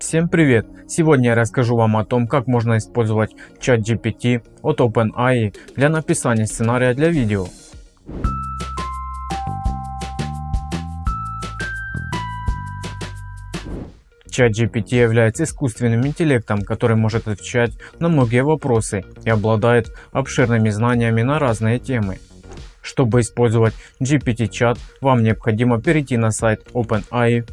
Всем привет! Сегодня я расскажу вам о том, как можно использовать чат GPT от OpenAI для написания сценария для видео. Чат GPT является искусственным интеллектом, который может отвечать на многие вопросы и обладает обширными знаниями на разные темы. Чтобы использовать GPT-чат, вам необходимо перейти на сайт OpenAI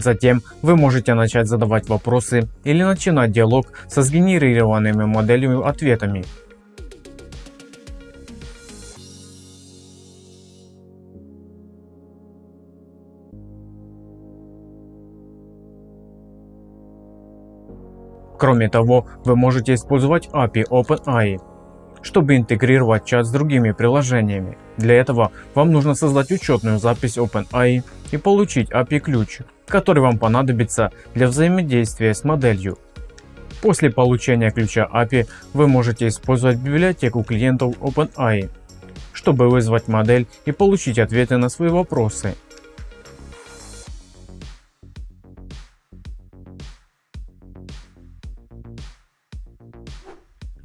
Затем вы можете начать задавать вопросы или начинать диалог со сгенерированными моделями ответами. Кроме того, вы можете использовать API OpenAI, чтобы интегрировать чат с другими приложениями. Для этого вам нужно создать учетную запись OpenAI и получить API ключ, который вам понадобится для взаимодействия с моделью. После получения ключа API вы можете использовать библиотеку клиентов OpenAI, чтобы вызвать модель и получить ответы на свои вопросы.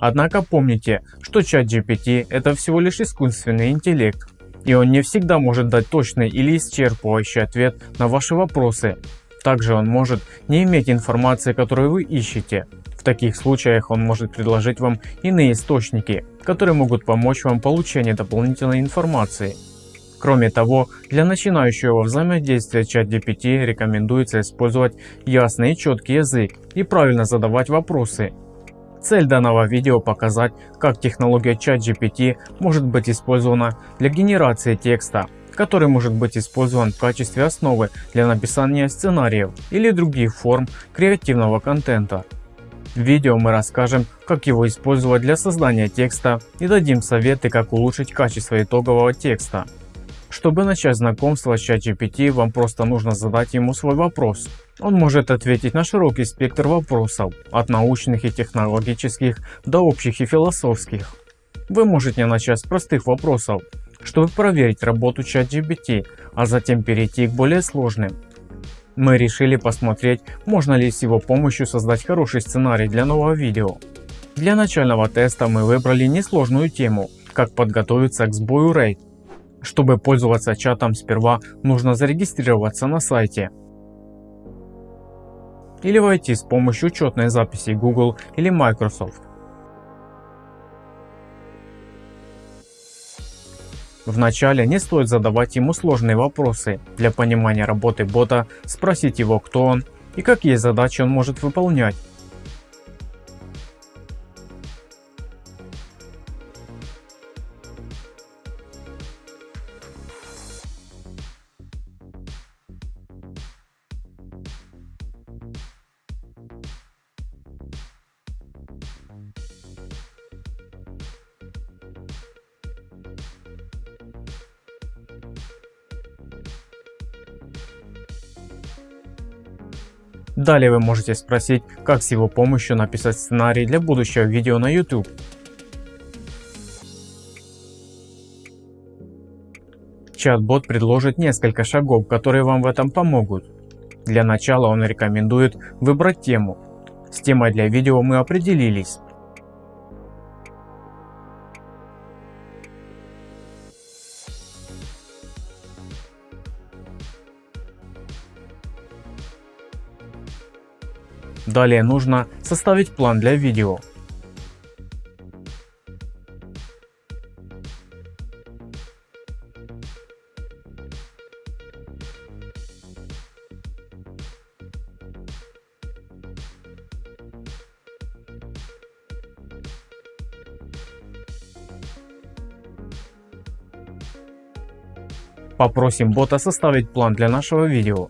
Однако помните, что GPT это всего лишь искусственный интеллект, и он не всегда может дать точный или исчерпывающий ответ на ваши вопросы. Также он может не иметь информации, которую вы ищете. В таких случаях он может предложить вам иные источники, которые могут помочь вам в получении дополнительной информации. Кроме того, для начинающего взаимодействия чат GPT рекомендуется использовать ясный и четкий язык и правильно задавать вопросы, Цель данного видео показать, как технология ChatGPT может быть использована для генерации текста, который может быть использован в качестве основы для написания сценариев или других форм креативного контента. В видео мы расскажем, как его использовать для создания текста и дадим советы, как улучшить качество итогового текста. Чтобы начать знакомство с ChatGPT, вам просто нужно задать ему свой вопрос. Он может ответить на широкий спектр вопросов, от научных и технологических до общих и философских. Вы можете начать с простых вопросов, чтобы проверить работу ChatGPT, а затем перейти к более сложным. Мы решили посмотреть, можно ли с его помощью создать хороший сценарий для нового видео. Для начального теста мы выбрали несложную тему, как подготовиться к сбою RAID чтобы пользоваться чатом сперва нужно зарегистрироваться на сайте или войти с помощью учетной записи Google или Microsoft. Вначале не стоит задавать ему сложные вопросы. Для понимания работы бота спросить его кто он и какие задачи он может выполнять. Далее вы можете спросить, как с его помощью написать сценарий для будущего видео на YouTube. Чат-бот предложит несколько шагов, которые вам в этом помогут. Для начала он рекомендует выбрать тему. С темой для видео мы определились. Далее нужно составить план для видео. Попросим бота составить план для нашего видео.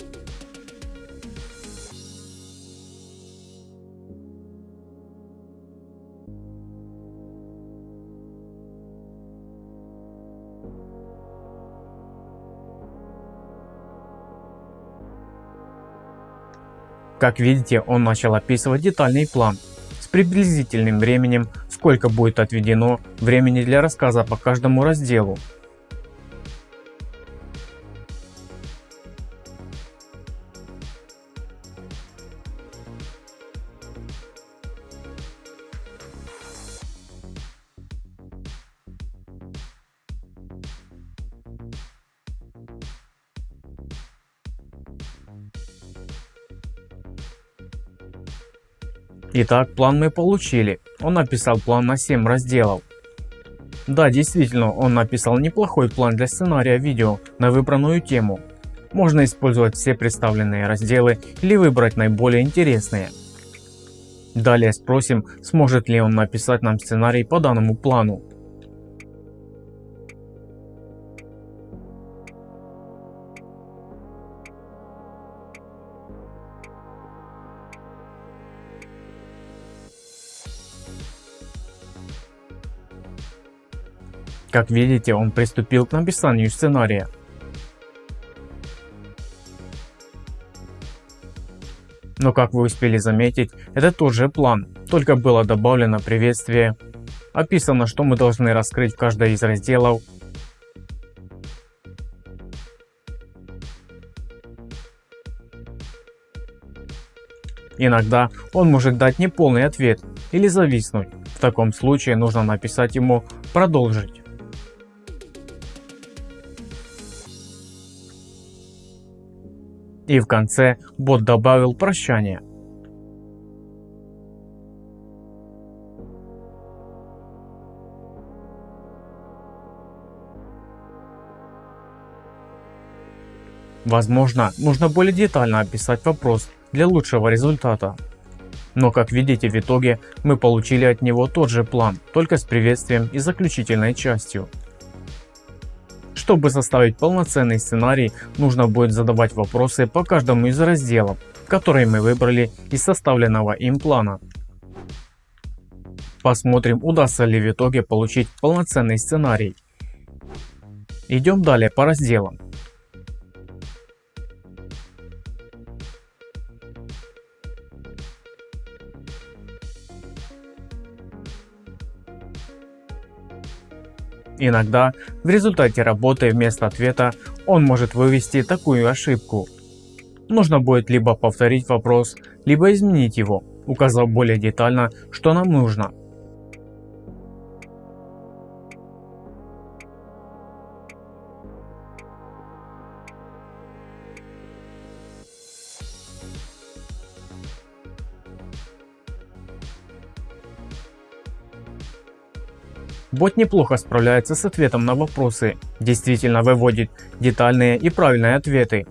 Как видите, он начал описывать детальный план с приблизительным временем, сколько будет отведено времени для рассказа по каждому разделу. Итак, план мы получили. Он написал план на 7 разделов. Да, действительно, он написал неплохой план для сценария видео на выбранную тему. Можно использовать все представленные разделы или выбрать наиболее интересные. Далее спросим, сможет ли он написать нам сценарий по данному плану. Как видите, он приступил к написанию сценария. Но как вы успели заметить, это тот же план, только было добавлено приветствие. Описано, что мы должны раскрыть в каждой из разделов. Иногда он может дать неполный ответ или зависнуть. В таком случае нужно написать ему «Продолжить». И в конце бот добавил прощание. Возможно, нужно более детально описать вопрос для лучшего результата. Но как видите в итоге мы получили от него тот же план, только с приветствием и заключительной частью. Чтобы составить полноценный сценарий, нужно будет задавать вопросы по каждому из разделов, которые мы выбрали из составленного им плана. Посмотрим, удастся ли в итоге получить полноценный сценарий. Идем далее по разделам. Иногда в результате работы вместо ответа он может вывести такую ошибку. Нужно будет либо повторить вопрос, либо изменить его, указав более детально, что нам нужно. Бот неплохо справляется с ответом на вопросы, действительно выводит детальные и правильные ответы.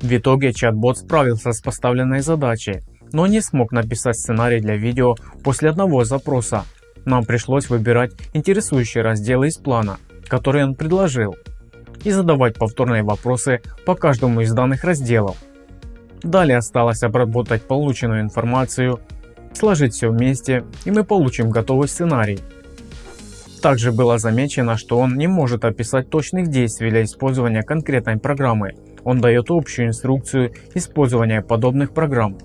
В итоге чат-бот справился с поставленной задачей, но не смог написать сценарий для видео после одного запроса. Нам пришлось выбирать интересующие разделы из плана, который он предложил, и задавать повторные вопросы по каждому из данных разделов. Далее осталось обработать полученную информацию, сложить все вместе и мы получим готовый сценарий. Также было замечено, что он не может описать точных действий для использования конкретной программы он дает общую инструкцию использования подобных программ.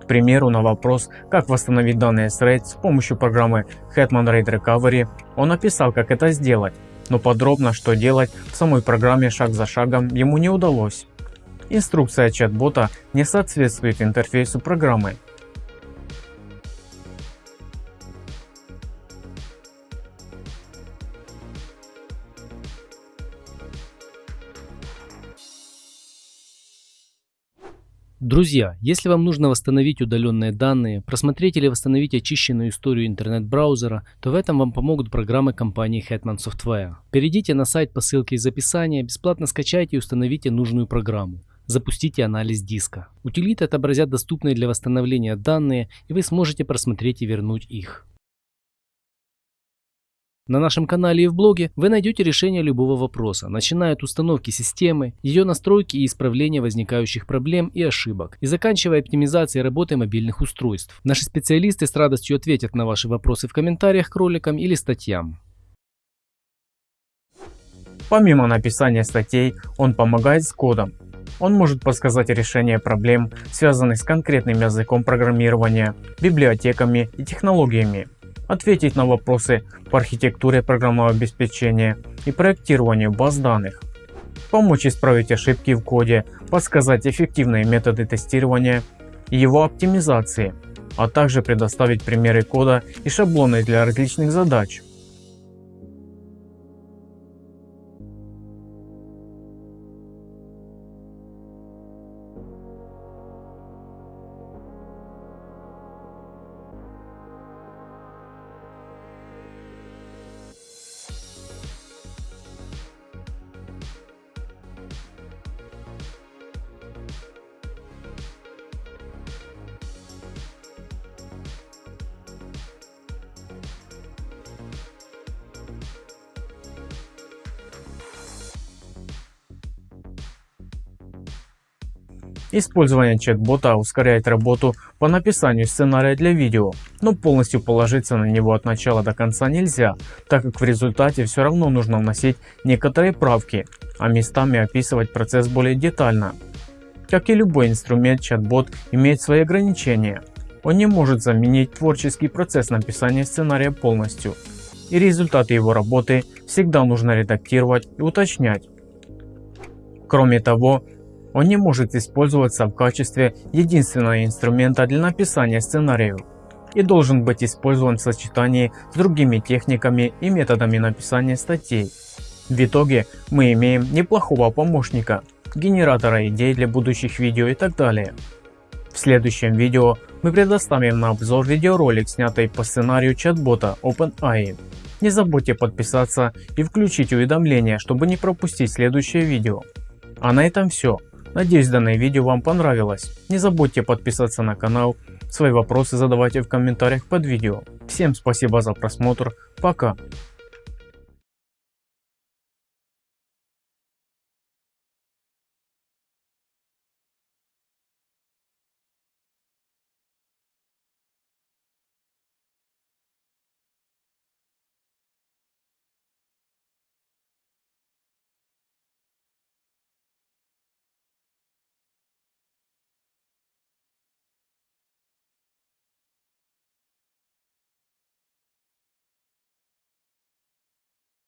К примеру, на вопрос, как восстановить данные с RAID с помощью программы Hetman RAID Recovery, он описал, как это сделать, но подробно, что делать в самой программе шаг за шагом ему не удалось. Инструкция чат-бота не соответствует интерфейсу программы, Друзья, если вам нужно восстановить удаленные данные, просмотреть или восстановить очищенную историю интернет-браузера, то в этом вам помогут программы компании Hetman Software. Перейдите на сайт по ссылке из описания, бесплатно скачайте и установите нужную программу. запустите анализ диска. Утилиты отобразят доступные для восстановления данные и вы сможете просмотреть и вернуть их. На нашем канале и в блоге вы найдете решение любого вопроса, начиная от установки системы, ее настройки и исправления возникающих проблем и ошибок, и заканчивая оптимизацией работы мобильных устройств. Наши специалисты с радостью ответят на ваши вопросы в комментариях к роликам или статьям. Помимо написания статей, он помогает с кодом. Он может подсказать решение проблем, связанных с конкретным языком программирования, библиотеками и технологиями ответить на вопросы по архитектуре программного обеспечения и проектированию баз данных, помочь исправить ошибки в коде, подсказать эффективные методы тестирования и его оптимизации, а также предоставить примеры кода и шаблоны для различных задач. Использование чат-бота ускоряет работу по написанию сценария для видео, но полностью положиться на него от начала до конца нельзя, так как в результате все равно нужно вносить некоторые правки, а местами описывать процесс более детально. Как и любой инструмент, чат-бот имеет свои ограничения. Он не может заменить творческий процесс написания сценария полностью, и результаты его работы всегда нужно редактировать и уточнять. Кроме того, он не может использоваться в качестве единственного инструмента для написания сценариев и должен быть использован в сочетании с другими техниками и методами написания статей. В итоге мы имеем неплохого помощника, генератора идей для будущих видео и так далее. В следующем видео мы предоставим на обзор видеоролик, снятый по сценарию чат-бота OpenAI. Не забудьте подписаться и включить уведомления, чтобы не пропустить следующее видео. А на этом все. Надеюсь данное видео вам понравилось. Не забудьте подписаться на канал, свои вопросы задавайте в комментариях под видео. Всем спасибо за просмотр, пока.